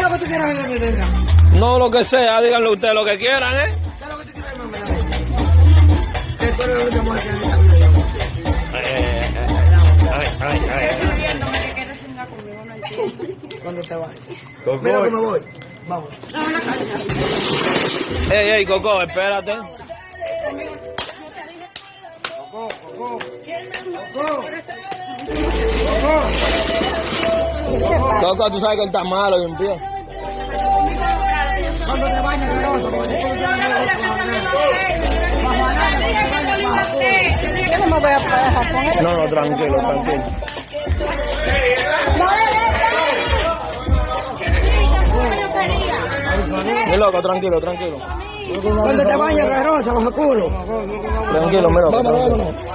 es lo que tú quieras mí, venga? No lo que sea, díganle ustedes lo que quieran, ¿eh? ¿Qué es lo que tú mí, venga? Que tú eres la única mujer que vida. Eh, Ay, ay, ay. Cuando te vayas. Coco. Mira que me voy. Vamos. Ey, ey, Coco, espérate. Coco, tú sabes que él está malo y no. No, tranquilo, tranquilo. Loco, tranquilo, tranquilo. Cuando te vayas, Verosa, bajo culo. Tranquilo, mi loco. Vámonos, vámonos.